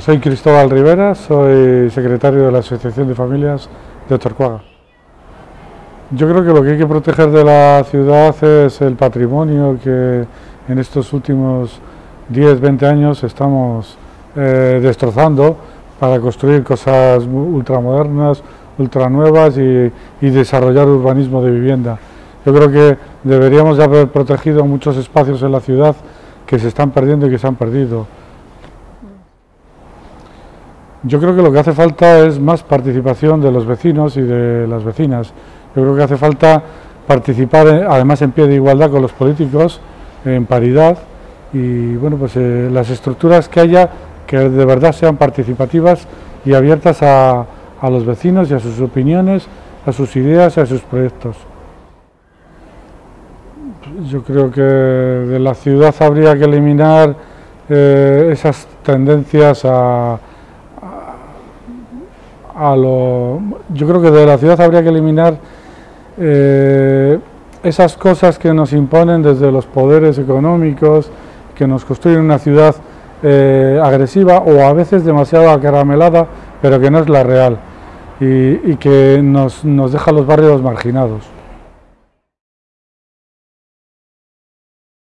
soy Cristóbal Rivera, soy secretario de la Asociación de Familias de Torcuaga. Yo creo que lo que hay que proteger de la ciudad es el patrimonio que en estos últimos 10, 20 años estamos eh, destrozando para construir cosas ultramodernas, ultranuevas y, y desarrollar urbanismo de vivienda. Yo creo que deberíamos haber protegido muchos espacios en la ciudad que se están perdiendo y que se han perdido. Yo creo que lo que hace falta es más participación de los vecinos y de las vecinas. Yo creo que hace falta participar, eh, además en pie de igualdad con los políticos, en paridad, y bueno, pues eh, las estructuras que haya que de verdad sean participativas y abiertas a, a los vecinos y a sus opiniones, a sus ideas y a sus proyectos. Yo creo que de la ciudad habría que eliminar eh, esas tendencias a, a lo, yo creo que de la ciudad habría que eliminar eh, esas cosas que nos imponen desde los poderes económicos, que nos construyen una ciudad eh, agresiva o a veces demasiado acaramelada, pero que no es la real y, y que nos, nos deja los barrios marginados.